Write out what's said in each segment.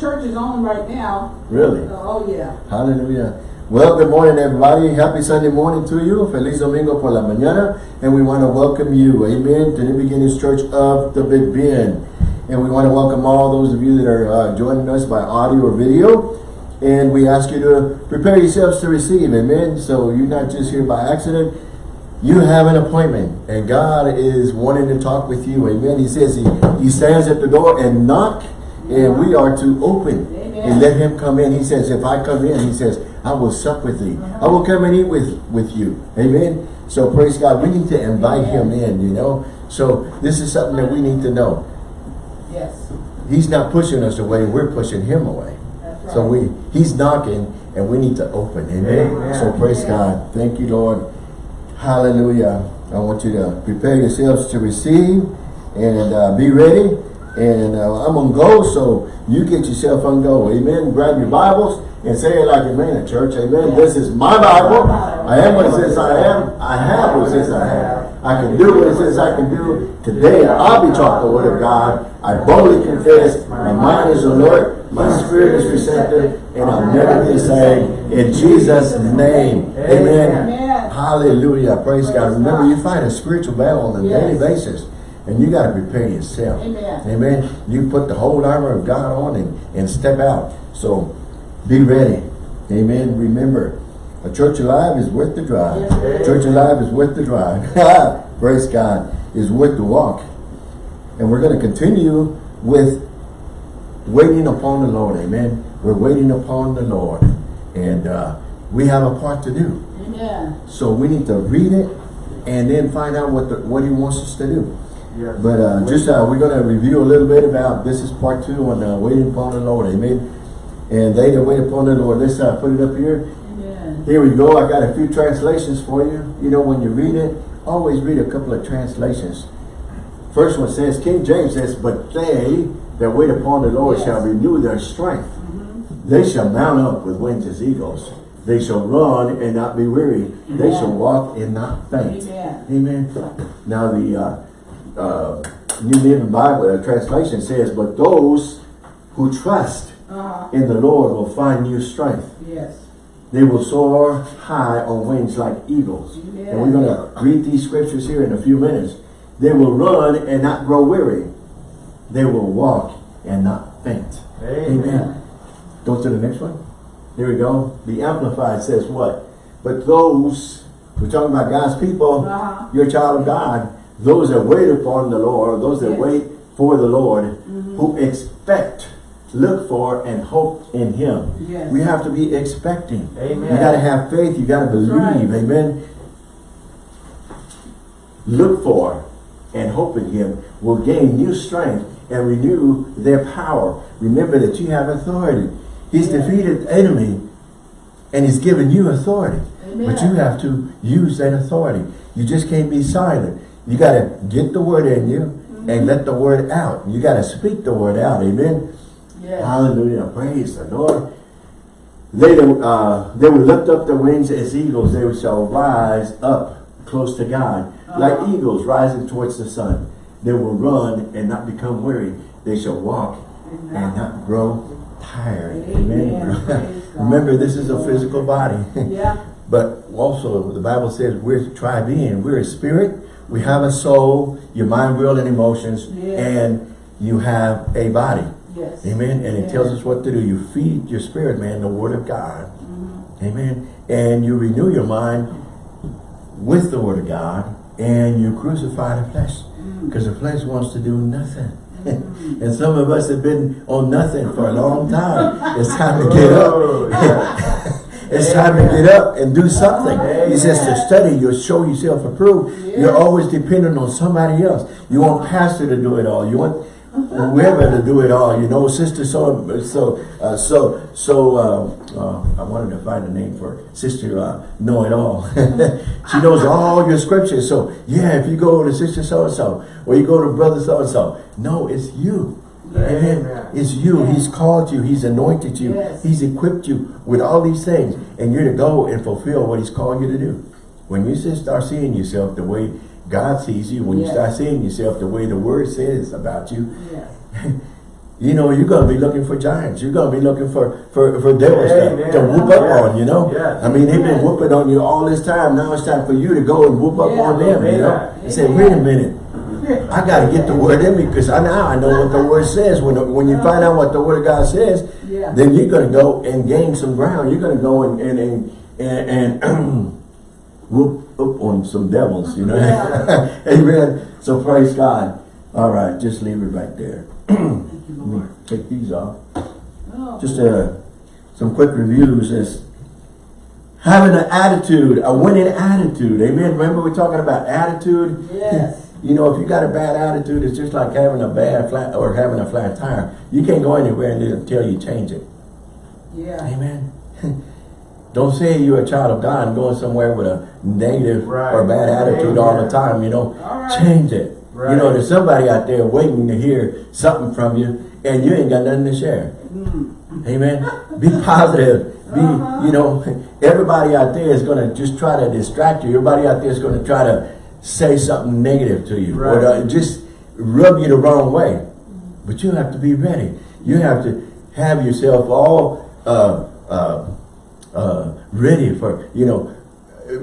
church is on right now. Really? Oh, yeah. Hallelujah. Well, good morning, everybody. Happy Sunday morning to you. Feliz Domingo por la mañana. And we want to welcome you, amen, to the Beginnings Church of the Big Bend. And we want to welcome all those of you that are uh, joining us by audio or video. And we ask you to prepare yourselves to receive, amen. So you're not just here by accident. You have an appointment. And God is wanting to talk with you, amen. He says he, he stands at the door and knock. And we are to open Amen. and let him come in. He says, if I come in, he says, I will sup with thee. I will come and eat with, with you. Amen. So praise God. We need to invite him in, you know. So this is something that we need to know. Yes. He's not pushing us away. We're pushing him away. Right. So we, he's knocking and we need to open. Amen. Amen. So praise God. Thank you, Lord. Hallelujah. I want you to prepare yourselves to receive and uh, be ready. And uh, I'm on go, so you get yourself on go. Amen. Grab your Bibles and say it like mean it, church. Amen. This is my Bible. I am what it says I am. I have what it says I have. I can do what it says I can do. Today I'll be taught the word of God. I boldly confess. My mind is alert. My spirit is receptive. And I'll never be the same. In Jesus' name. Amen. Hallelujah. Praise God. Remember, you fight a spiritual battle on a daily basis. And you got to prepare yourself. Amen. Amen. You put the whole armor of God on and, and step out. So be ready. Amen. Remember, a church alive is worth the drive. Yes, A church alive is worth the drive. Praise God. Is worth the walk. And we're going to continue with waiting upon the Lord. Amen. We're waiting upon the Lord. And uh, we have a part to do. Amen. So we need to read it and then find out what the, what he wants us to do. Yes. But uh, just uh, we're going to review a little bit about this is part two on uh, waiting upon the Lord. Amen. And they that wait upon the Lord. Let's uh, put it up here. Amen. Here we go. I got a few translations for you. You know, when you read it, always read a couple of translations. First one says, King James says, But they that wait upon the Lord Yes. shall renew their strength. They shall mount up with wings as eagles. They shall run and not be weary. They shall walk and not faint. Amen. Amen. Now the uh, uh, New Living Bible uh, translation says, But those who trust Uh-huh. in the Lord will find new strength. Yes. They will soar high on wings like eagles. Amen. And we're going to read these scriptures here in a few minutes. They will run and not grow weary. They will walk and not faint. Amen. Go to the next one. Here we go. The Amplified says what? But those, we're talking about God's people, Uh-huh. you're a child of God, those that wait upon the Lord, those that Yes. wait for the Lord, mm-hmm. who expect, look for, and hope in Him. Yes. We have to be expecting. Amen. You got to have faith. You got to believe. right. Amen. Look for and hope in Him will gain new strength and renew their power. Remember that you have authority. He's Yeah. defeated the enemy and He's given you authority. But you have to use that authority. You just can't be silent. You got to get the word in you Mm-hmm. and let the word out. You got to speak the word out. Amen. Yes. Hallelujah. Praise the Lord. They, uh, they will lift up their wings as eagles. They shall rise up close to God. Like Uh-huh. eagles rising towards the sun. They will run and not become weary. They shall walk and not grow tired. Amen. Amen. Remember, this is a physical body. Yeah. But also, the Bible says we're tri being. We're a spirit. We have a soul, your mind, will, and emotions, Yeah. and you have a body. Yes. Amen. And it tells us what to do. You feed your spirit, man, the word of God. Mm-hmm. Amen. And you renew your mind with the word of God, and you crucify the flesh. Because the flesh wants to do nothing. and some of us have been on nothing for a long time. It's time to get up. It's time to get up and do something. He says to study, you'll show yourself approved. You're always dependent on somebody else. You want pastor to do it all. You want whoever to do it all. You know, sister so so uh, so so. Uh, uh, I wanted to find a name for sister uh, know it all. she knows all your scriptures. So yeah, if you go to sister so and so, or you go to brother so and so, no, it's you. Amen. Amen. It's you. Yes. He's called you. He's anointed you. Yes. He's equipped you with all these things. And you're to go and fulfill what he's called you to do. When you start seeing yourself the way God sees you, when you start seeing yourself the way the word says about you, Yes. you know, you're going to be looking for giants. You're going to be looking for, for, for devils to, to whoop up Yes. on, you know. Yes. I mean, they've been whooping on you all this time. Now it's time for you to go and whoop up on them, you know. And say, wait a minute. I got to get the word in me because I now I know what the word says. When when you find out what the word of God says, Yeah. then you're going to go and gain some ground. You're going to go and and and, and, and whoop up on some devils, you know. Yeah. Amen. So praise God. All right, just leave it right there. Thank you, Lord. take these off. Oh, Just uh, some quick reviews is having an attitude, a winning attitude. Amen. Remember we're talking about attitude? Yes. You know, if you got a bad attitude, it's just like having a bad flat or having a flat tire. You can't go anywhere until you change it. Yeah. Amen. Don't say you're a child of God and going somewhere with a negative Right. or bad attitude all the time, you know. Right. Change it. Right. You know, there's somebody out there waiting to hear something from you and you ain't got nothing to share. Mm. Amen. Be positive. Be, Uh-huh. you know, everybody out there is going to just try to distract you. Everybody out there is going to try to say something negative to you or Right. to just rub you the wrong way. But you have to be ready. You have to have yourself all uh, uh, uh, ready for, you know,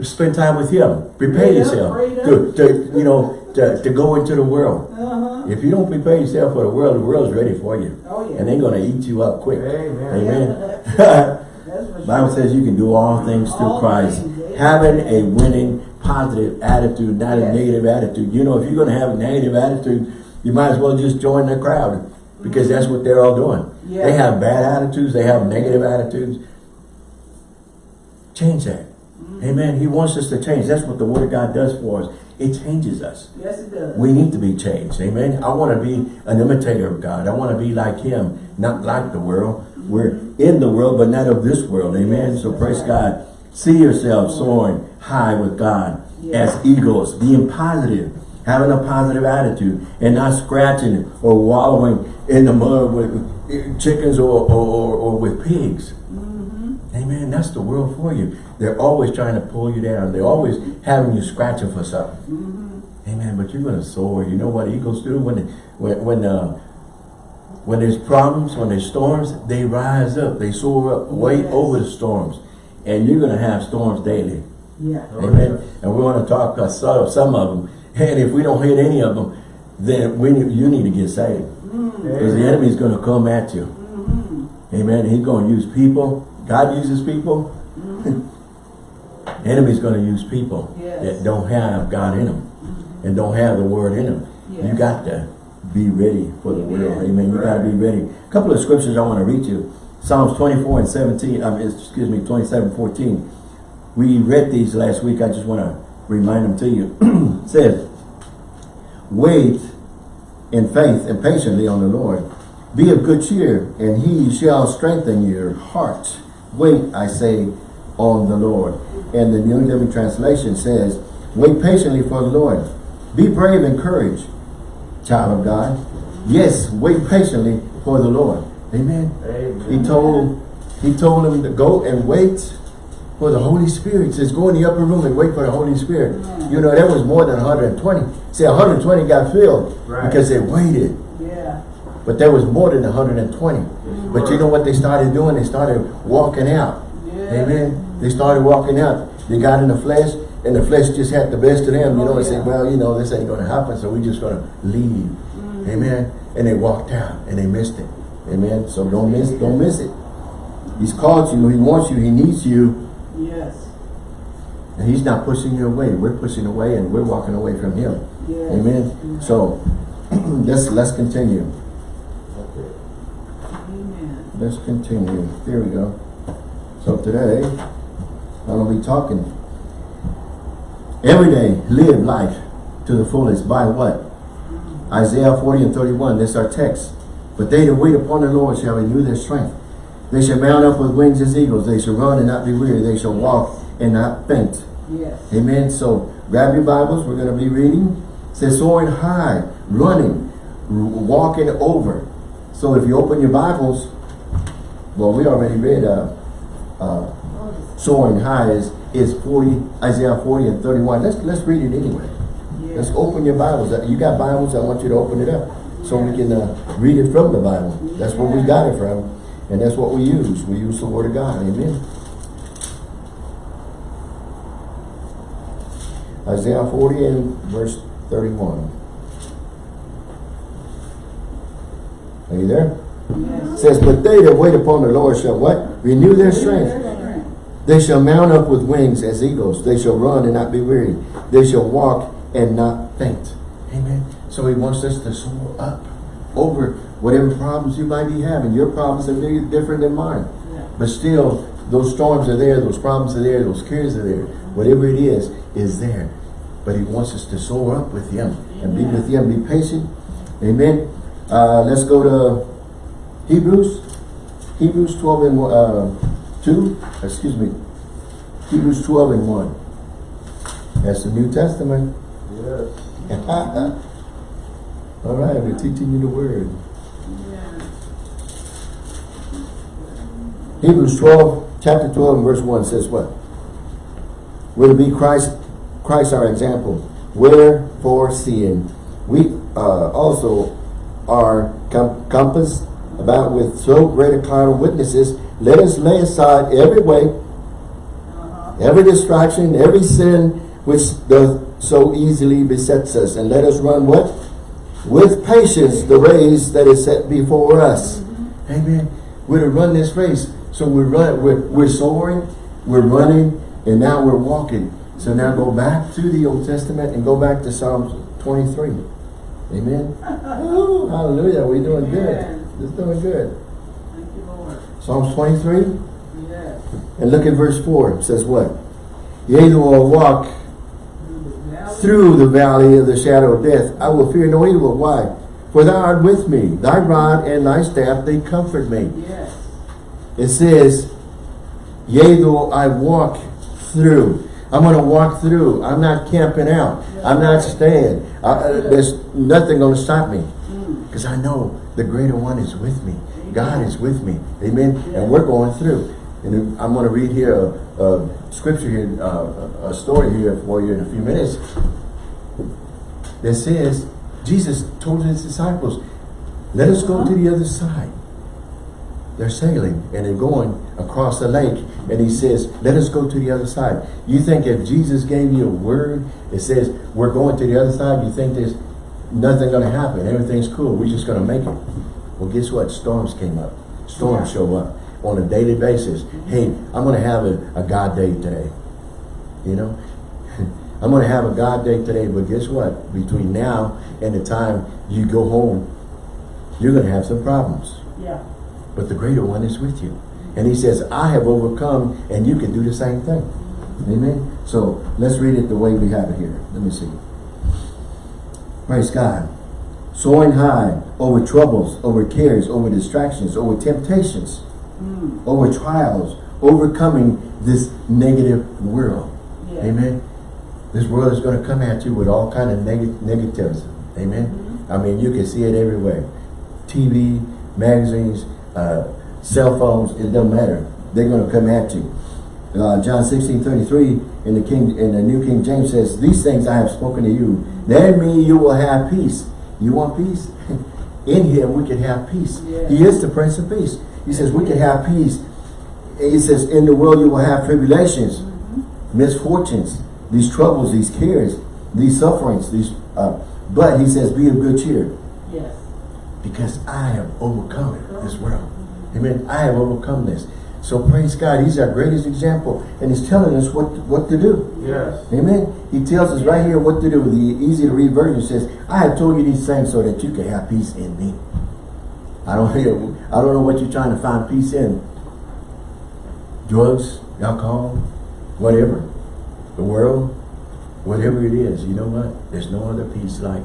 spend time with Him. Prepare up, yourself up. to, to, you know, to, to go into the world. Uh-huh. If you don't prepare yourself for the world, the world's ready for you. Oh, yeah. And they're going to eat you up quick. Amen. Amen. For Bible says you can do all things through All Christ. things, amen. Having a winning, positive attitude, not a negative attitude. You know, if you're going to have a negative attitude, you might as well just join the crowd because that's what they're all doing. Yeah. They have bad attitudes. They have negative attitudes. Change that. Mm-hmm. Amen. He wants us to change. That's what the Word of God does for us. It changes us. Yes, it does. We need to be changed. Amen. I want to be an imitator of God. I want to be like Him, not like the world. We're in the world, but not of this world. Amen. So praise God. See yourself soaring high with God Yes. as eagles, being positive, having a positive attitude, and not scratching or wallowing in the mud with chickens or, or, or, or with pigs. Amen. That's the world for you. They're always trying to pull you down. They're always having you scratching for something. Amen. But you're going to soar. You know what eagles do when when when uh, when there's problems, when there's storms, they rise up. They soar up way Yes. over the storms, and you're going to have storms daily. Yeah. Amen. And we want to talk uh, some of some of them. And if we don't hit any of them, then we need, you need to get saved because the enemy's going to come at you. Amen. He's going to use people. God uses people. Enemy's going to use people Yes. that don't have God in them and don't have the word in them. You got to be ready for the Amen. world. Amen. You got to be ready. A couple of scriptures I want to read you. Psalms 24 and 17. Um, excuse me, 27, 14. We read these last week. I just want to remind them to you. it says, Wait in faith and patiently on the Lord. Be of good cheer, and he shall strengthen your heart. Wait, I say, on the Lord. And the New Living Translation says, Wait patiently for the Lord. Be brave and courage, child of God. Yes, wait patiently for the Lord. Amen. Amen. He told he told him to go and wait for the Holy Spirit. Says, go in the upper room and wait for the Holy Spirit. You know, there was more than 120. See, 120 got filled Right. because they waited. Yeah. But there was more than 120. Mm-hmm. But you know what they started doing? They started walking out. Yeah. Amen. They started walking out. They got in the flesh, and the flesh just had the best of them, you know, Oh, and say, yeah. well, you know, this ain't going to happen, so we're just going to leave. Mm-hmm. Amen. And they walked out, and they missed it. Amen. So don't miss, don't miss it. He's called you. He wants you. He needs you. Yes. And he's not pushing you away. We're pushing away, and we're walking away from him. Yes. Amen. So let's let's continue. Okay. Amen. Let's continue. Here we go. So today, I'm going to be talking. Every day, live life to the fullest by what? Mm-hmm. Isaiah 40 and 31. This is our text. But they that wait upon the Lord shall renew their strength. They shall mount up with wings as eagles. They shall run and not be weary. They shall walk and not faint. Yes. Amen. So grab your Bibles. We're going to be reading. It says soaring high, running, walking over. So if you open your Bibles, well, we already read uh, uh, soaring high is is 40 Isaiah 40 and 31. Let's let's read it anyway. Yes. Let's open your Bibles. You got Bibles? I want you to open it up. so we can uh, read it from the Bible. That's where we got it from. And that's what we use. We use the Word of God. Amen. Isaiah 40 and verse 31. Are you there? Yes. It says, But they that wait upon the Lord shall what? Renew their strength. They shall mount up with wings as eagles. They shall run and not be weary. They shall walk and not faint. Amen. So he wants us to soar up over whatever problems you might be having. Your problems are very different than mine. Yeah. But still, those storms are there, those problems are there, those cares are there. Whatever it is, is there. But he wants us to soar up with him and be with him. Be patient. Amen. Uh, let's go to Hebrews. Hebrews 12 and uh, 2. Excuse me. Hebrews 12 and 1. That's the New Testament. Yes. All right, we're teaching you the word. Yeah. Hebrews 12, chapter 12 and verse 1 says what? We're be Christ, Christ our example. Wherefore seeing we uh, also are com compassed about with so great a cloud of witnesses, let us lay aside every weight, Uh-huh. every distraction, every sin which doth so easily besets us, and let us run what? With patience the race that is set before us. Amen. We're to run this race. So we're run, we're, we're soaring, we're running, and now we're walking. So now go back to the Old Testament and go back to Psalms 23. Amen. Ooh, hallelujah. We're doing good. It's doing good. Thank you, Lord. Psalms 23. Yes. And look at verse 4. It says what? Yea, though I walk through the valley of the shadow of death, I will fear no evil. Why? For thou art with me. Thy rod and thy staff, they comfort me. Yes. It says, Yea, though I walk through. I'm going to walk through. I'm not camping out. I'm not staying. I, uh, there's nothing going to stop me. Because I know the greater one is with me. God is with me. Amen. And we're going through. And I'm going to read here a, a scripture here, uh, a story here for you in a few minutes. That says, Jesus told his disciples, let us go to the other side. They're sailing and they're going across the lake. And he says, let us go to the other side. You think if Jesus gave you a word, it says, we're going to the other side, you think there's nothing going to happen. Everything's cool. We're just going to make it. Well, guess what? Storms came up. Storms show up on a daily basis. Hey, I'm going to have a, a God day today. You know? I'm going to have a God day today, but guess what? Between now and the time you go home, you're going to have some problems. Yeah. But the greater one is with you. And he says, I have overcome, and you can do the same thing. Amen? So, let's read it the way we have it here. Let me see. Praise God. Soaring high over troubles, over cares, over distractions, over temptations, Mm. over trials, overcoming this negative world. Yeah. Amen. This world is going to come at you with all kind of neg negatives. Amen. I mean, you can see it everywhere. TV, magazines, uh, cell phones, it doesn't matter. They're going to come at you. Uh, John 16, 33 in the King in the New King James says, These things I have spoken to you, that in me you will have peace. You want peace? in him we can have peace. Yeah. He is the Prince of Peace. He says we can have peace. He says, in the world you will have tribulations, misfortunes, these troubles, these cares, these sufferings, these uh, but he says, be of good cheer Yes. Because I have overcome this world. Amen. I have overcome this. So praise God. He's our greatest example. And he's telling us what, what to do. Yes. Amen. He tells us right here what to do. The easy to read version says, I have told you these things so that you can have peace in me. I don't hear I don't know what you're trying to find peace in. Drugs, alcohol, whatever. The world, whatever it is, you know what? There's no other peace like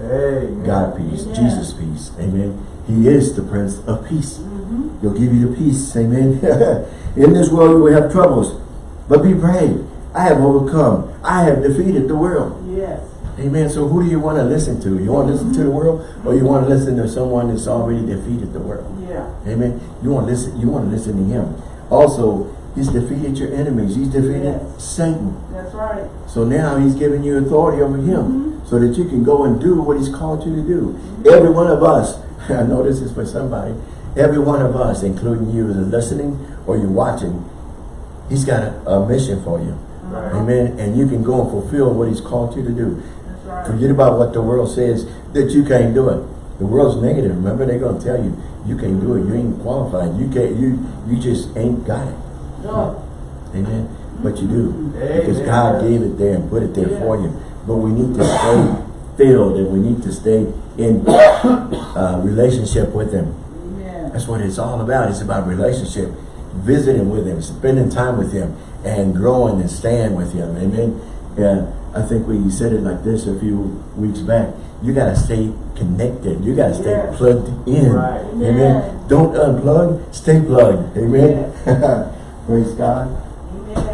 Amen. God peace, Amen. Jesus peace. Amen. He is the Prince of Peace. Mm-hmm. He'll give you the peace. Amen. In this world you will have troubles. But be brave. I have overcome. I have defeated the world. Yes. Amen. So who do you want to listen to? You want to listen to the world or you want to listen to someone that's already defeated the world? Yeah. Amen. You want to listen, you want to listen to him. Also, He's defeated your enemies. He's defeated Yes. Satan. That's right. So now he's giving you authority over him Mm-hmm. so that you can go and do what he's called you to do. Every one of us, I know this is for somebody, every one of us, including you that are listening or you're watching, he's got a, a mission for you. Right. Amen. And you can go and fulfill what he's called you to do. That's right. Forget about what the world says that you can't do it. The world's negative. Remember, they're going to tell you, you can't do it. You ain't qualified. You can't, you, you just ain't got it. No. Amen. But you do. Because God gave it there and put it there Yeah. for you. But we need to stay filled and we need to stay in uh, relationship with Him. Amen. That's what it's all about. It's about relationship. Visiting with Him, spending time with Him, and growing and staying with Him. Amen. Yeah, I think we said it like this a few weeks back. You got to stay connected. You got to stay Yes. plugged in. Right. Amen. Amen. Don't unplug. Stay plugged. Amen. Praise God.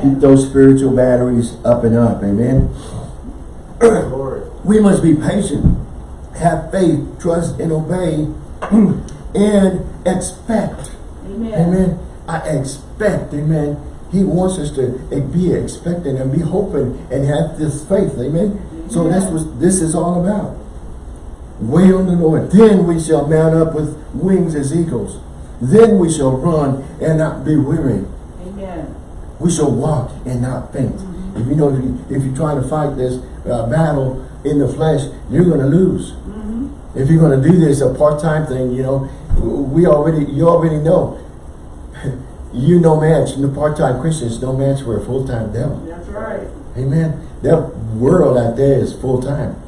Keep those spiritual batteries up and up. Amen. Lord. We must be patient, have faith, trust, and obey, and expect. Amen. Amen. I expect, amen. He wants us to eh, be expecting and be hoping and have this faith, amen. So that's what this is all about. Wait on the Lord. Then we shall mount up with wings as eagles. Then we shall run and not be weary. We shall walk and not faint. If you know, if, you, if you're trying to fight this uh, battle in the flesh, you're going to lose. If you're going to do this a part-time thing, you know, we already, you already know. you no match, the part-time Christians no match for a full-time devil. That's right. Amen. That world out there is full-time.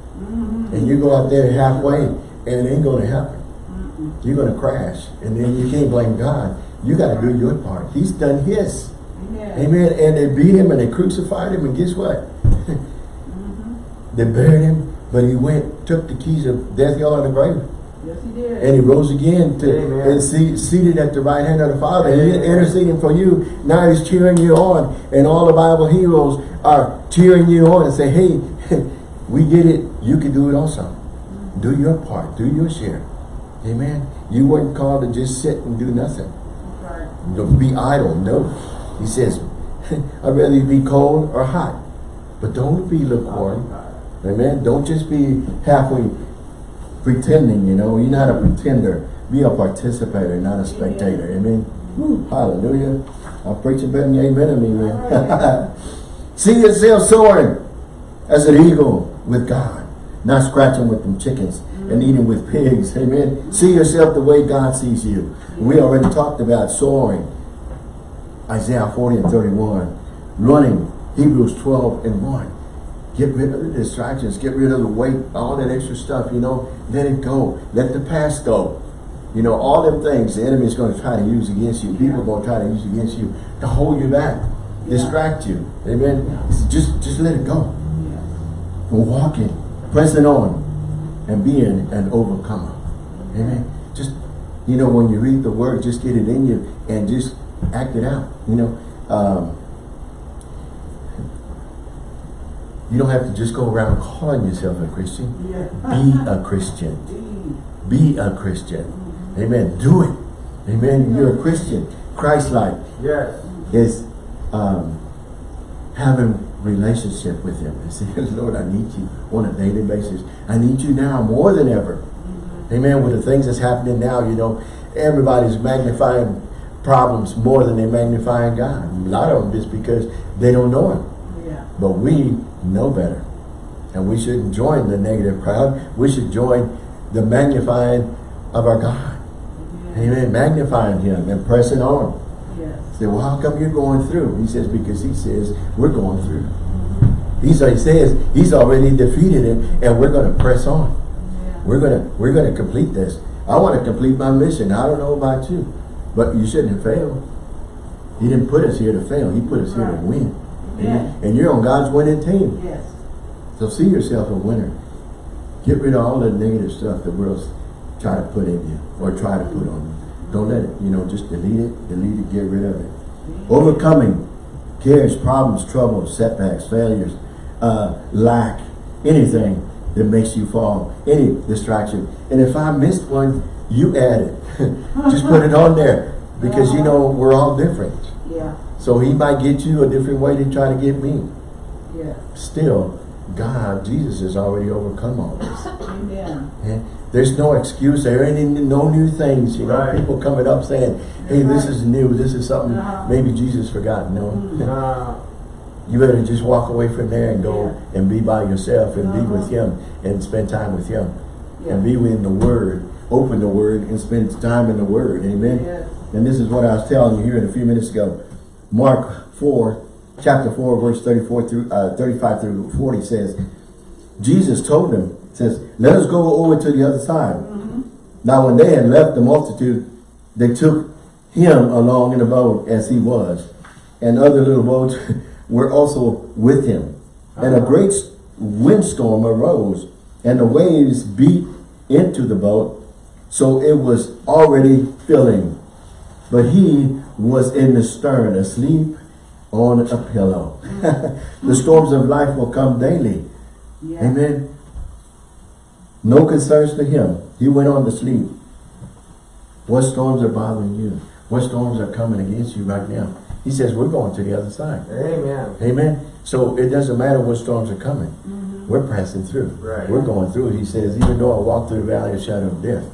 And you go out there halfway and it ain't going to happen. You're going to crash. And then you can't blame God. You got to do your part. He's done his. Amen. Amen. And they beat him and they crucified him. And guess what? Mm-hmm. they buried him. But he went, took the keys of death, hell, and the grave. Yes, he did. And he rose again to Amen. and see, seated at the right hand of the Father. And he's interceding for you. Now he's cheering you on. And all the Bible heroes are cheering you on and say, hey, we get it. You can do it also. Mm-hmm. Do your part. Do your share. Amen. You weren't called to just sit and do nothing. Right. Don't be idle. No. He says, I'd rather you be cold or hot. But don't be lukewarm. Amen. Don't just be halfway pretending, you know. You're not a pretender. Be a participator, not a spectator. Amen. Woo, hallelujah. I'm preaching better than you amen to me, man. See yourself soaring as an eagle with God. Not scratching with them chickens and eating with pigs. Amen. See yourself the way God sees you. We already talked about soaring. Isaiah 40 and 31. Running. Hebrews 12 and 1. Get rid of the distractions. Get rid of the weight, all that extra stuff, you know. Let it go. Let the past go. You know, all them things the enemy is going to try to use against you. People are going to try to use against you to hold you back, distract you. Amen. Just, just let it go. And walking, pressing on, and being an overcomer. Amen. Just, you know, when you read the word, just get it in you and just act it out. You know, um, you don't have to just go around calling yourself a Christian. Yeah. Be a Christian. Be a Christian. Amen. Do it. Amen. You're a Christian. Christ-like Yes. is um, having relationship with him. And say, Lord, I need you on a daily basis. I need you now more than ever. Amen. With the things that's happening now, you know, everybody's magnifying problems more than they're magnifying God. A lot of them just because they don't know him. Yeah. But we know better. And we shouldn't join the negative crowd. We should join the magnifying of our God. Amen. Magnifying him and pressing on. Yes. Say, well, how come you're going through? He says, because he says, we're going through. Mm-hmm. He's, he says, he's already defeated it, and we're going to press on. Yeah. We're going to we're going to complete this. I want to complete my mission. I don't know about you, but you shouldn't fail. He didn't put us here to fail. He put us here to win. Amen. And you're on God's winning team. Yes. So see yourself a winner. Get rid of all the negative stuff the world's try to put in you or try to put on you. Don't let it, you know, just delete it, delete it, get rid of it. Overcoming cares, problems, troubles, setbacks, failures, uh, lack, anything that makes you fall, any distraction. And if I missed one, you add it. just put it on there. Because you know, we're all different. Yeah, So he might get you a different way to try to get me. yeah. Still, God, Jesus has already overcome all this. Amen. Yeah. There's no excuse. There ain't any- no new things. You know, Right. people coming up saying, hey, this is new. This is something Uh-huh. maybe Jesus forgot. No. Uh, You better just walk away from there and go Yeah. and be by yourself and be Uh-huh. with him and spend time with him. Yeah. And be in the word. Open the word and spend time in the word. Amen. Yes. And this is what I was telling you here in a few minutes ago. Mark 4, chapter 4, verse 34 through uh, 35 through 40 says, Jesus told them, says, let us go over to the other side. Now when they had left the multitude, they took him along in a boat as he was. And other little boats were also with him. And a great windstorm arose, and the waves beat into the boat, so it was already filling. But he was in the stern, asleep on a pillow. the storms of life will come daily. Yeah. Amen. No concerns to him. He went on to sleep. What storms are bothering you? What storms are coming against you right now? He says, we're going to the other side. amen. Amen. So it doesn't matter what storms are coming. Mm-hmm. We're passing through. Right. We're going through. He says, even though I walk through the valley of shadow of death,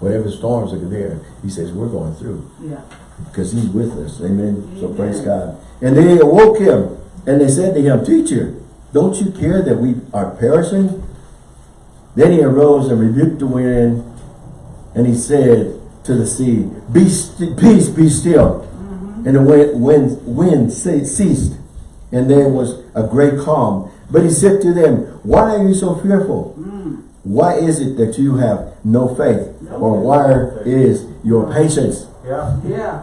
whatever storms are there, he says, we're going through Yeah. because he's with us. Amen. So praise God. And they awoke him and they said to him, Teacher, don't you care that we are perishing? Then he arose and rebuked the wind and he said to the sea, Be st peace, be still. Mm-hmm. And the wind, wind, wind ce- ceased and there was a great calm. But he said to them, Why are you so fearful? Mm. Why is it that you have no faith? No or faith. where is your patience? Yeah. Yeah.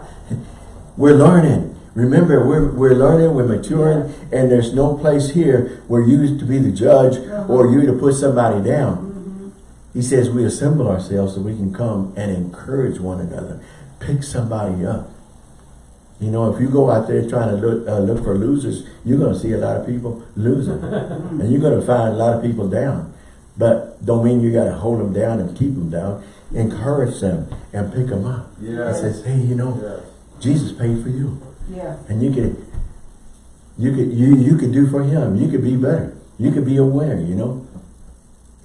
We're learning. Remember, we're, we're learning, we're maturing, and there's no place here where you to be the judge or you to put somebody down. He says we assemble ourselves so we can come and encourage one another. Pick somebody up. You know, if you go out there trying to look, uh, look for losers, you're going to see a lot of people losing. and you're going to find a lot of people down. But don't mean you got to hold them down and keep them down. Encourage them and pick them up. Yeah. And says, hey, you know, Yeah. Jesus paid for you. Yeah. And you could, you could, you, you could do for him. You could be better. You could be a winner, you know.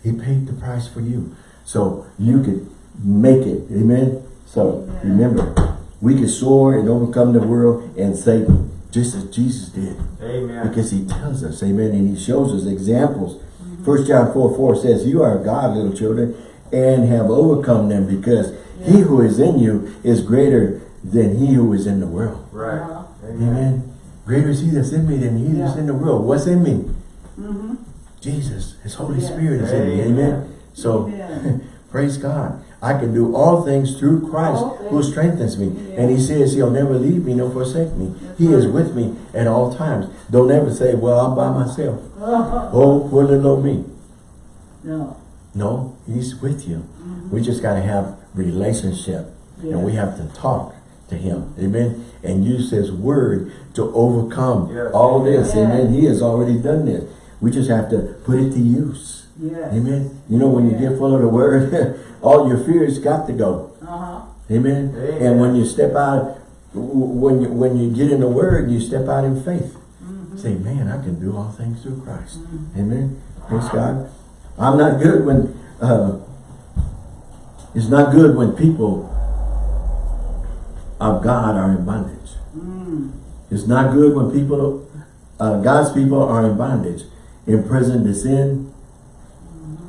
He paid the price for you. So you could make it. Amen. So Amen. remember, we can soar and overcome the world and Satan, just as Jesus did. Amen. Because he tells us, amen, and he shows us examples. First John 4, 4 says, You are God, little children, and have overcome them, because he who is in you is greater than he who is in the world. Right. Amen. Amen. Greater is he that's in me than he that's Yeah. in the world. What's in me? Mm-hmm. Jesus. His Holy Yeah. Spirit is in me. Amen. Amen. So, Amen. praise God. I can do all things through Christ All who strengthens me. Yeah. And he says he'll never leave me nor forsake me. That's he is with me at all times. Don't ever say, well, I'm by myself. Uh-huh. Oh, poor little old me. No. No, he's with you. We just got to have relationship. Yeah. And we have to talk to him. Amen. And use his word to overcome Yes. all this. Yeah. Amen. He has already done this. We just have to put it to use. Yes. Amen. You know, when you get full of the word, all your fears got to go. Uh-huh. Amen. Amen. And when you step out, when you when you get in the word, you step out in faith. Say, man, I can do all things through Christ. Amen. Praise God. I'm not good when uh, it's not good when people of God are in bondage. Mm. It's not good when people, uh, God's people are in bondage, imprisoned to sin,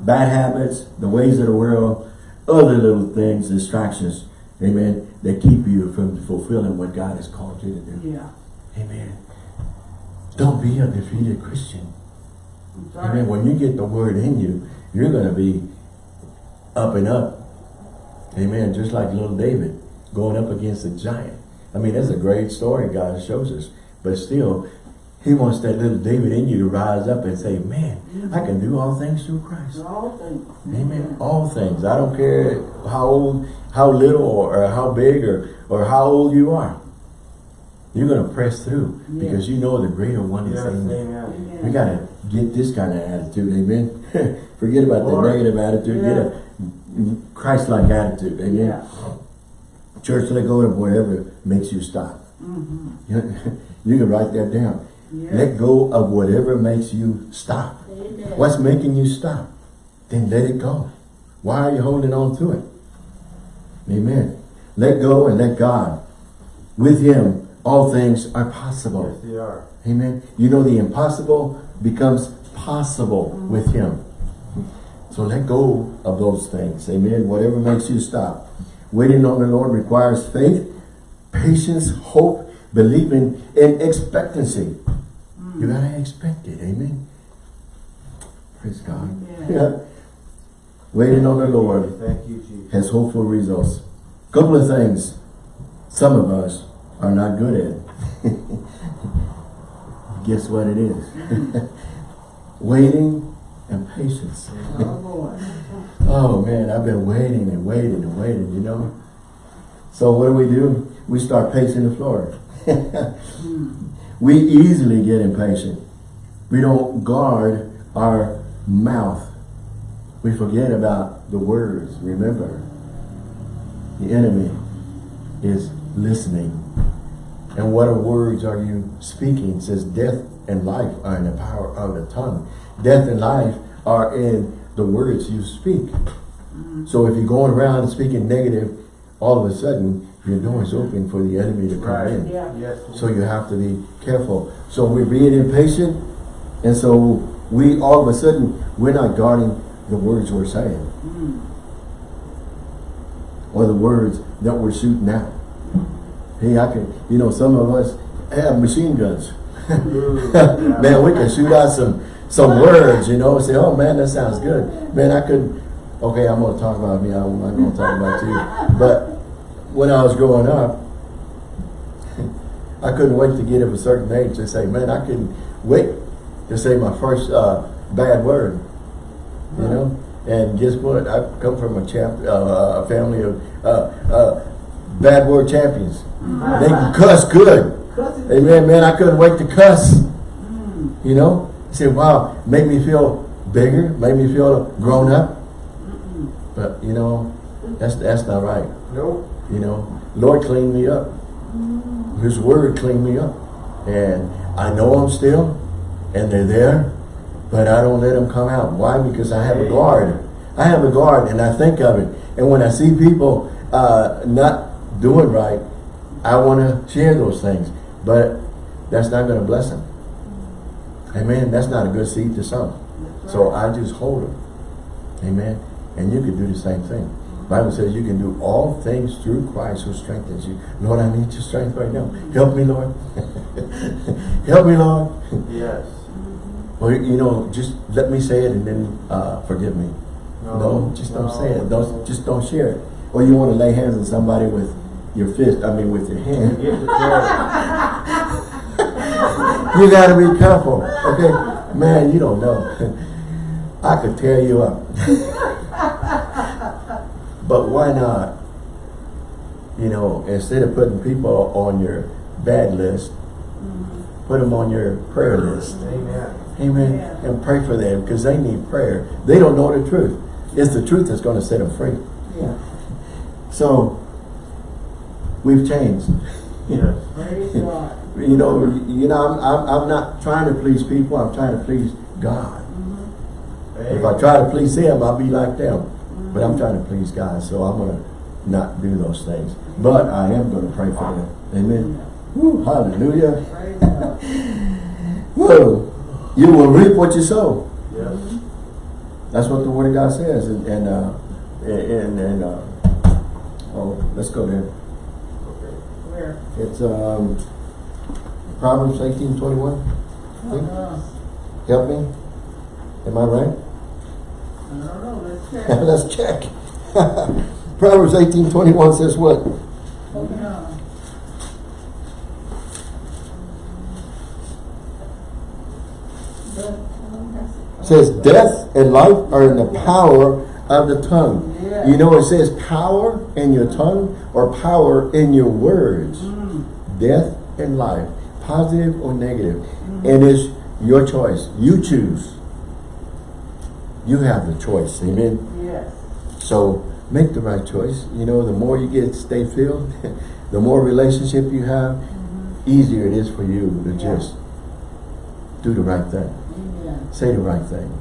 bad habits, the ways of the world, other little things, distractions, amen, that keep you from fulfilling what God has called you to do. Yeah. Amen. Don't be a defeated Christian. Amen. When you get the word in you, you're going to be up and up. Amen. Just like little David going up against a giant. I mean, that's a great story God shows us. But still, he wants that little David in you to rise up and say, man, I can do all things through Christ. All things. Amen. All things. I don't care how old, how little, or, or how big, or, or how old you are. You're going to press through Yeah. because you know the greater one is in you. Amen. Amen. We gotta get this kind of attitude, amen. Forget about the negative attitude, get a Christ-like attitude, amen. Yeah. Church, let go of whatever makes you stop. Mm-hmm. You, you can write that down. Yes. Let go of whatever makes you stop. Amen. What's making you stop? Then let it go. Why are you holding on to it? Amen. Let go and let God. With Him, all things are possible. Yes, they are. Amen. You know the impossible becomes possible with Him. So let go of those things. Amen. Whatever makes you stop. Waiting on the Lord requires faith, patience, hope, believing, and expectancy. You gotta expect it. Amen. Praise God. Amen. Yeah. Waiting on the Lord Thank you, Jesus. has hopeful results. Couple of things some of us are not good at. Guess what it is? waiting and patience. Oh. Oh man, I've been waiting and waiting and waiting, you know. So what do we do? We start pacing the floor. Hmm. We easily get impatient. We don't guard our mouth. We forget about the words. Remember, the enemy is listening. And what are words are you speaking? It says death and life are in the power of the tongue. Death and life are in the words you speak. Mm-hmm. So if you're going around speaking negative, all of a sudden your door is open for the enemy to come Right. in. Yeah. Yes. So you have to be careful. So we're being impatient, and so we all of a sudden we're not guarding the words we're saying Mm. or the words that we're shooting out. Hey, I can, you know, some of us have machine guns. Man, we can shoot out some some words, you know, say, oh man, that sounds good. Man, I could, okay, I'm gonna talk about me, I'm not gonna talk about you. But when I was growing up, I couldn't wait to get of a certain age to say, man, I couldn't wait to say my first uh, bad word, you know? And guess what? I come from a champ, uh, a family of uh, uh, bad word champions. They can cuss good. Amen, man. I couldn't wait to cuss. Mm. You know, said, wow, made me feel bigger, made me feel grown up. Mm-mm. But you know, that's that's not right. Nope. You know, Lord cleaned me up. His word cleaned me up, and I know I'm still, and they're there, but I don't let them come out. Why? Because I have a guard. I have a guard, and I think of it. And when I see people uh, not doing right, I want to share those things, but that's not going to bless them. Amen. That's not a good seed to sow. So. I just hold them. Amen. And you can do the same thing. Bible says you can do all things through Christ who strengthens you. Lord, I need your strength right now. Help me, Lord. Help me, Lord. Yes. Or, you know, just let me say it and then uh, forgive me. No, just don't say it. Don't Just don't share it. Or you want to lay hands on somebody with your fist, I mean with your hand. Get the prayer. You got to be careful. Okay? Man, you don't know. I could tear you up. But why not? You know, instead of putting people on your bad list, mm-hmm. put them on your prayer list. Amen. Amen. Yeah. And pray for them because they need prayer. They don't know the truth. It's the truth that's going to set them free. Yeah. So, we've changed. Yes. Praise God. You know, you know, I'm, I'm, I'm not trying to please people. I'm trying to please God. Mm-hmm. If I try to please Him, I'll be like them. But I'm trying to please God, so I'm going to not do those things. But I am going to pray for them. Amen. Woo, hallelujah. Praise Whoa. You will reap what you sow. Yes. That's what the Word of God says. And, and, uh, and, and uh, oh, let's go there. Okay. Where? It's um, Proverbs 18, 21. Uh, Help me. Am I right? I don't know. Let's check. Let's check. Proverbs 18, 21 says what? Open says death and life are in the power of the tongue. Yeah. You know it says power in your tongue or power in your words. Mm. Death and life, positive or negative. And it's your choice. You choose. You have the choice. Amen. Yes. So make the right choice. You know, the more you get stay filled, the more relationship you have, mm-hmm. easier it is for you to Yeah. just do the right thing. Amen. Say the right thing.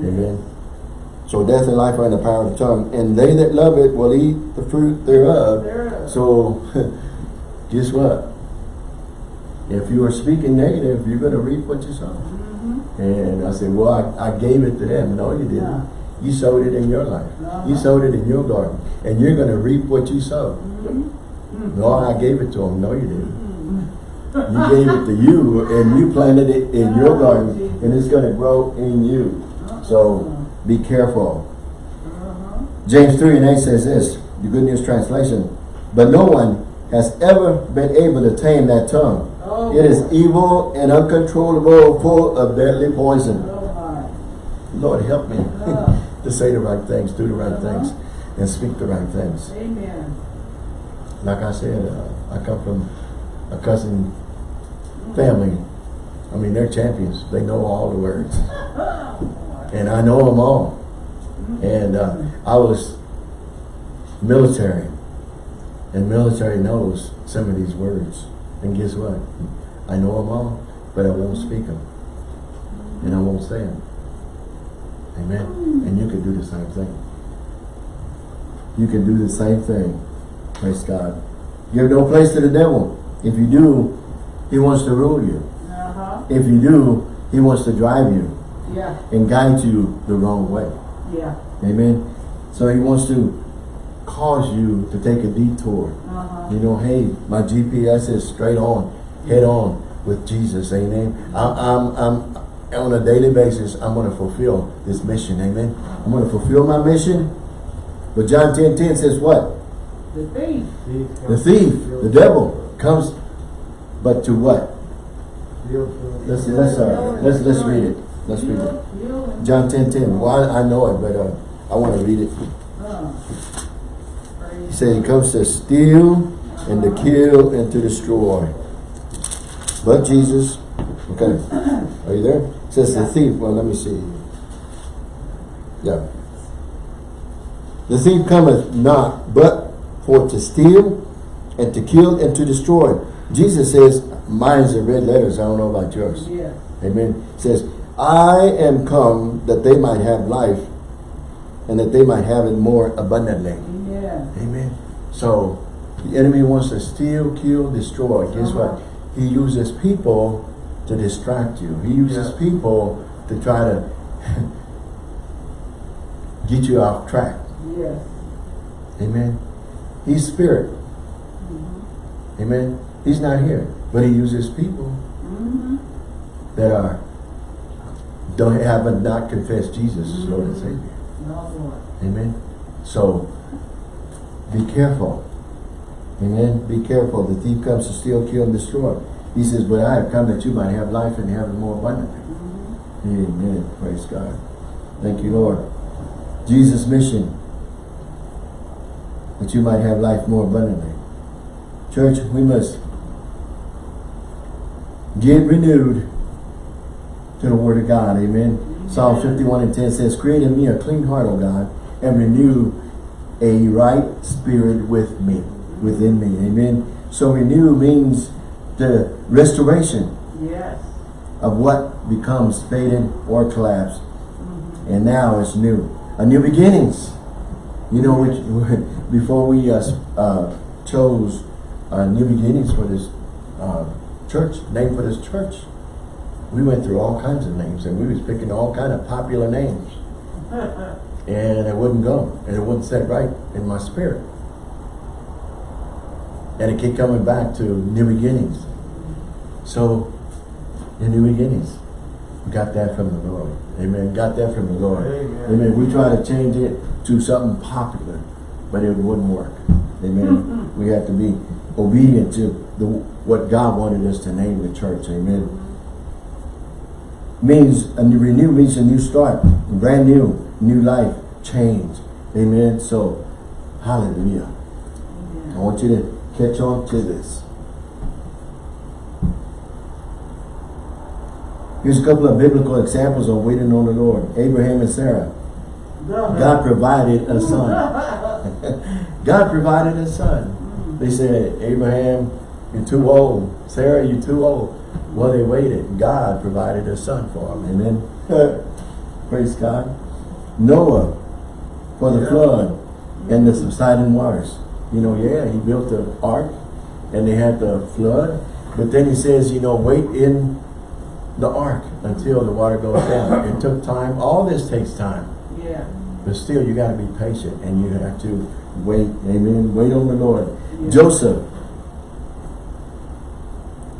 Amen. So death and life are in the power of the tongue, and they that love it will eat the fruit thereof. Thereof. So, guess what? If you are speaking negative, you're going to reap what you sow. And I said, well, I, I gave it to them. No, you didn't. Yeah. You sowed it in your life. Uh-huh. You sowed it in your garden. And you're going to reap what you sow. Mhm. No, I gave it to them. No, you didn't. You gave it to you, and you planted it in your Oh, garden, Jesus. and it's going to grow in you. So, be careful. Uh-huh. James 3 and 8 says this, the Good News Translation, But no one has ever been able to tame that tongue. Oh, It is evil and uncontrollable, full of deadly poison. Oh. Lord, help me to say the right things, do the right Uh-huh. things, and speak the right things. Amen. Like I said, uh, I come from a cousin family. I mean, they're champions. They know all the words. Oh. And I know them all. And uh, I was military. And military knows some of these words. And guess what? I know them all, but I won't speak them. And I won't say them. Amen. And you can do the same thing. You can do the same thing. Praise God. Give no place to the devil. If you do, he wants to rule you. Uh-huh. If you do, he wants to drive you Yeah. and guide you the wrong way. Yeah. Amen. So he wants to cause you to take a detour. Uh-huh. You know, hey, my GPS is straight on, head on with Jesus. Amen. I, I'm, I'm on a daily basis. I'm going to fulfill this mission. Amen. I'm going to fulfill my mission. But John 10, 10 says what? The thief. The thief, the devil, comes, but to what? Let's let's uh, let's let's read it. Let's read it. Heal, heal, and- John 10, 10. Well, I, I know it, but uh, I want to read it. He said he comes to steal and to kill and to destroy. But Jesus, okay, are you there? It says the thief, well let me see. Yeah. The thief cometh not but for to steal and to kill and to destroy. Jesus says, mine's in red letters, I don't know about yours. Yes. Amen. It says, I am come that they might have life and that they might have it more abundantly. Amen. Amen. So the enemy wants to steal, kill, destroy. Guess Uh-huh. what? He uses people to distract you. He uses Yeah. people to try to get you off track. Yes. Amen. He's spirit. Mm-hmm. Amen. He's not here. But he uses people Mm-hmm. that are don't have not confessed Jesus as Lord and Savior. No, Lord. Amen. So be careful. Amen. Be careful. The thief comes to steal, kill, and destroy. He says, But I have come that you might have life and have it more abundantly. Amen. Praise God. Thank you, Lord. Jesus' mission that you might have life more abundantly. Church, we must get renewed to the Word of God. Amen. Psalm 51 and 10 says, Create in me a clean heart, O God, and renew a right spirit with me, within me. Amen. So renew means the restoration Yes. of what becomes faded or collapsed. Mm-hmm. And now it's new. A new beginnings. You know, which, before we uh, uh, chose uh, new beginnings for this uh, church, name for this church, we went through all kinds of names and we was picking all kind of popular names. And it wouldn't go. And it wouldn't set right in my spirit. And it kept coming back to new beginnings. So, the new beginnings. We got that from the Lord. Amen. Got that from the Lord. Amen. Amen. We try to change it to something popular, but it wouldn't work. Amen. Mm-hmm. we have to be obedient to the what God wanted us to name the church. Amen. Means a new renew means a new start, brand new, new life, change. Amen. So, hallelujah. I want you to catch on to this. Here's a couple of biblical examples of waiting on the Lord. Abraham and Sarah. God provided a son. God provided a son. They said, Abraham, you're too old. Sarah, you're too old. Well, they waited. God provided a son for them. Amen. Praise God. Noah for the Yeah. flood and the subsiding waters. You know, yeah, he built the ark and they had the flood. But then he says, you know, wait in the ark until the water goes down. It took time. All this takes time. Yeah. But still, you got to be patient and you have to wait. Amen. Wait on the Lord. Yeah. Joseph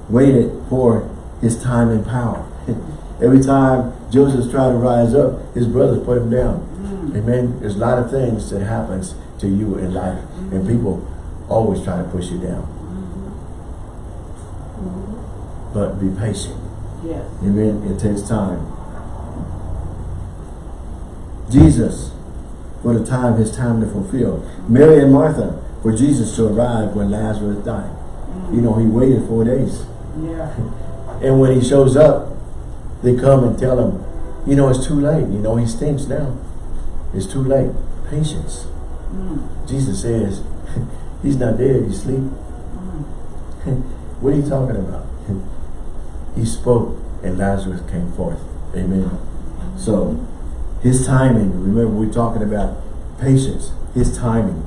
waited for his time and power. Every time Joseph's trying to rise up, his brothers put him down. Mm. Amen. There's a lot of things that happens to you in life, and mm. people always try to push you down. Mm-hmm. But be patient. Yes. Amen. It takes time. Jesus, for the time, his time to fulfill. Mary and Martha, for Jesus to arrive when Lazarus died. You mm. know, he waited four days. Yeah. And when he shows up, they come and tell him, you know, it's too late. You know, he stinks now. It's too late. Patience. Mm. Jesus says, he's not dead, he's asleep. what are you talking about? he spoke and Lazarus came forth. Amen. So, his timing, remember we're talking about patience, his timing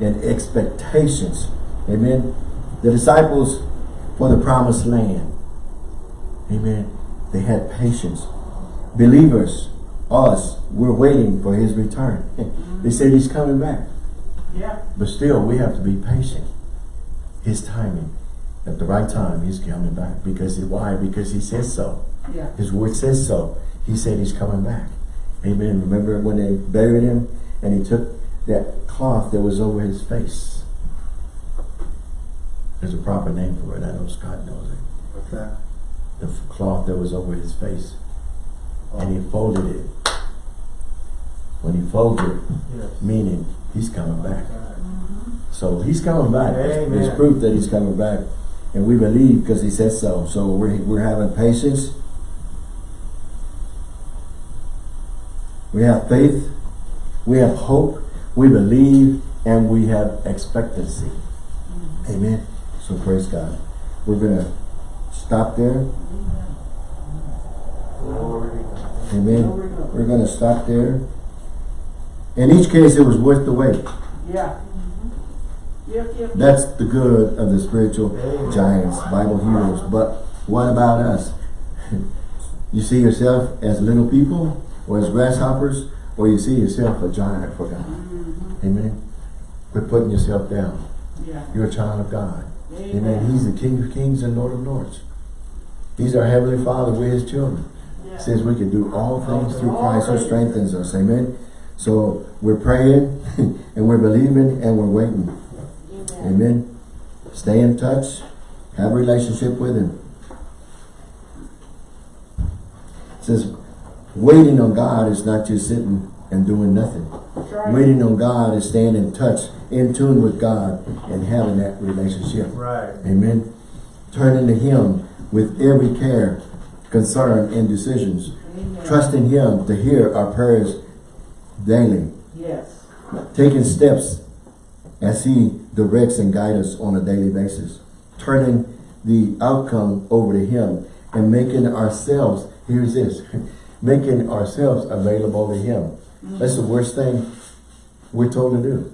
and expectations. Amen. The disciples for the promised land. Amen. They had patience. Believers, us, we're waiting for his return. they said he's coming back. Yeah. But still, we have to be patient. His timing. At the right time, he's coming back. Because why? Because he says so. Yeah. His word says so. He said he's coming back. Amen. Remember when they buried him and he took that cloth that was over his face. There's a proper name for it. I know Scott knows it. What's that? The cloth that was over his face. And he folded it. When he folded it, Yes. meaning he's coming back. So he's coming back. There's- There's proof that he's coming back. And we believe because he says so. So we're, we're having patience. We have faith. We have hope. We believe. And we have expectancy. Amen. So praise God. We're going to stop there. Glory to God. Amen. We're going to stop there. In each case, it was worth the wait. Yeah. That's the good of the spiritual giants, Bible heroes. But what about us? You see yourself as little people or as grasshoppers or you see yourself a giant for God. Mm-hmm. Amen. Quit putting yourself down. Yeah. You're a child of God. Amen. Amen. He's the King of kings and Lord of lords. He's our Heavenly Father. We're His children. Yeah. says we can do all things through Christ who strengthens us. Amen. So we're praying and we're believing and we're waiting. Amen. Amen. Stay in touch. Have a relationship with Him. It says, waiting on God is not just sitting and doing nothing. Right. Waiting on God is staying in touch, in tune with God, and having that relationship. Right. Amen. Turning to Him with every care, concern, and decisions. Amen. Trusting Him to hear our prayers daily. Yes. Taking steps as He directs and guides us on a daily basis. Turning the outcome over to Him and making ourselves, here's this, making ourselves available to Him. That's the worst thing we're told to do.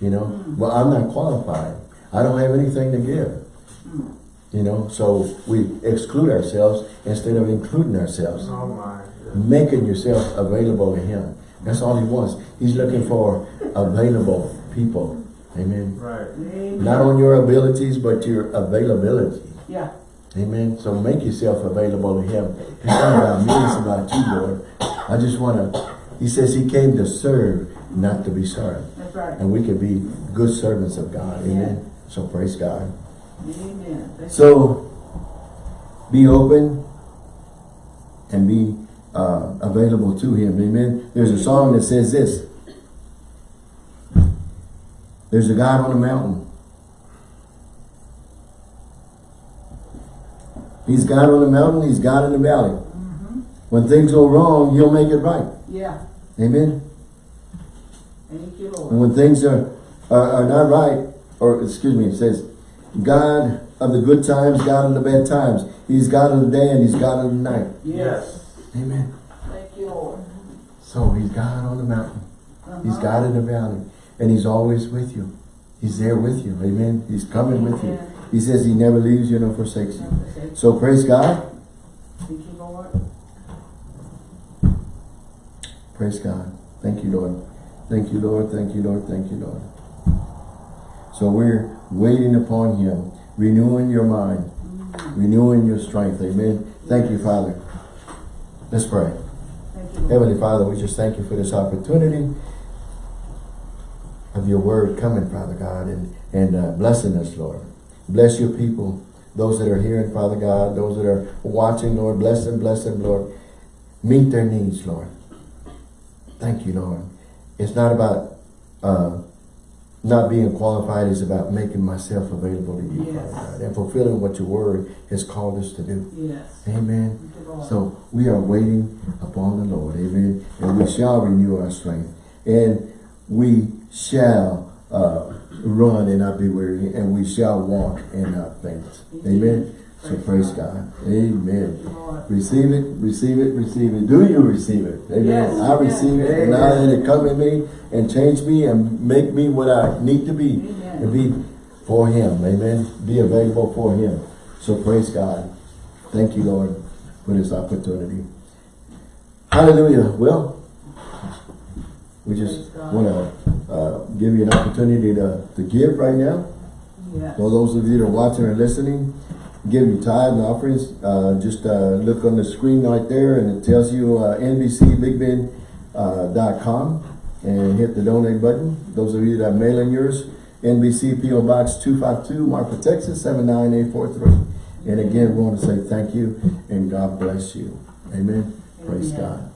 You know, mm. well, I'm not qualified. I don't have anything to give. Mm. You know, so we exclude ourselves instead of including ourselves Oh my. Making yourself available to him. That's all he wants. He's looking for available people. Amen. Right. Amen. Not on your abilities, but your availability. Yeah. Amen. So make yourself available to him. It's not about me, it's about you, Lord. I just want to, he says he came to serve, not to be served. That's right. And we can be good servants of God. Amen. So praise God. Amen. Thank So be open and be uh, available to him. Amen. There's a song that says this. There's a God on the mountain. He's God on the mountain. He's God in the valley. When things go wrong, he'll make it right. Yeah. Amen. Thank you, Lord. And when things are uh, uh, not right, or excuse me, it says, God of the good times, God of the bad times. He's God of the day and He's God of the night. Yes. Amen. Thank you, Lord. So He's God on the mountain. He's Uh-huh. God in the valley. And He's always with you. He's there with you. Amen. He's coming with you. He says He never leaves you nor forsakes you. So praise God. you, Lord. Praise God. Thank you, Lord. Thank you, Lord. Thank you, Lord. Thank you, Lord. So we're waiting upon Him, renewing your mind, renewing your strength. Amen. Thank you, Father. Let's pray. Thank you, Heavenly Father, we just thank you for this opportunity of your word coming, Father God, and, and uh, blessing us, Lord. Bless your people, those that are hearing, Father God, those that are watching, Lord. Bless them, bless them, Lord. Meet their needs, Lord. Thank you, Lord. It's not about uh, not being qualified, it's about making myself available to you, Yes. Father God, and fulfilling what your word has called us to do. Yes. Amen. Thank you, Lord. So we are waiting upon the Lord, amen. And we shall renew our strength. And we shall uh, run and not be weary, and we shall walk and not faint. Amen. So praise God. Amen. Receive it, receive it, receive it. Do you receive it? Amen. Yes, I receive it, and now Amen. let it come in me and change me and make me what I need to be. Amen. To be for Him. Amen. Be available for Him. So praise God. Thank you, Lord, for this opportunity. Hallelujah. Well, we just want to uh, give you an opportunity to, to give right now. Yes. For those of you that are watching and listening, give your tithe and offerings. Uh, just uh, look on the screen right there and it tells you uh, NBCBigBend.com and hit the donate button. Those of you that are mailing yours, NBC PO Box 252, Marfa, Texas 79843. And again, we want to say thank you and God bless you. Amen. Praise God.